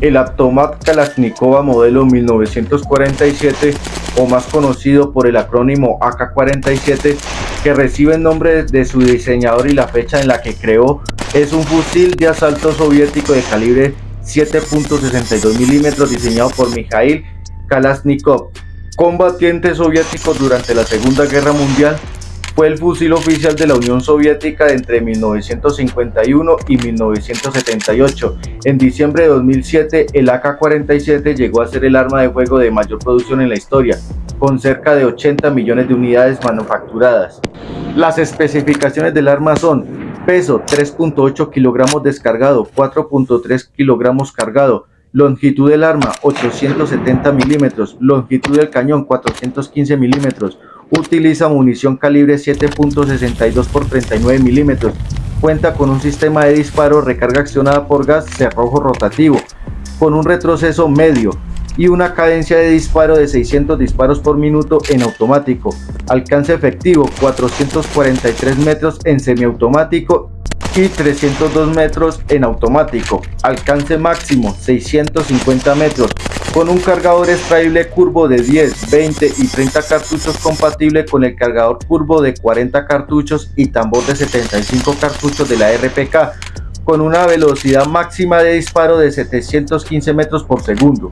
el Automat Kalashnikova modelo 1947 o más conocido por el acrónimo AK-47 que recibe el nombre de su diseñador y la fecha en la que creó es un fusil de asalto soviético de calibre 7.62 milímetros diseñado por Mikhail Kalashnikov, combatiente soviético durante la Segunda Guerra Mundial fue el fusil oficial de la Unión Soviética entre 1951 y 1978. En diciembre de 2007, el AK-47 llegó a ser el arma de fuego de mayor producción en la historia, con cerca de 80 millones de unidades manufacturadas. Las especificaciones del arma son peso 3.8 kilogramos descargado, 4.3 kilogramos cargado, longitud del arma 870 milímetros, longitud del cañón 415 milímetros, utiliza munición calibre 7.62 por 39 milímetros, cuenta con un sistema de disparo recarga accionada por gas cerrojo rotativo, con un retroceso medio y una cadencia de disparo de 600 disparos por minuto en automático, alcance efectivo 443 metros en semiautomático y 302 metros en automático, alcance máximo 650 metros, con un cargador extraíble curvo de 10, 20 y 30 cartuchos compatible con el cargador curvo de 40 cartuchos y tambor de 75 cartuchos de la RPK, con una velocidad máxima de disparo de 715 metros por segundo.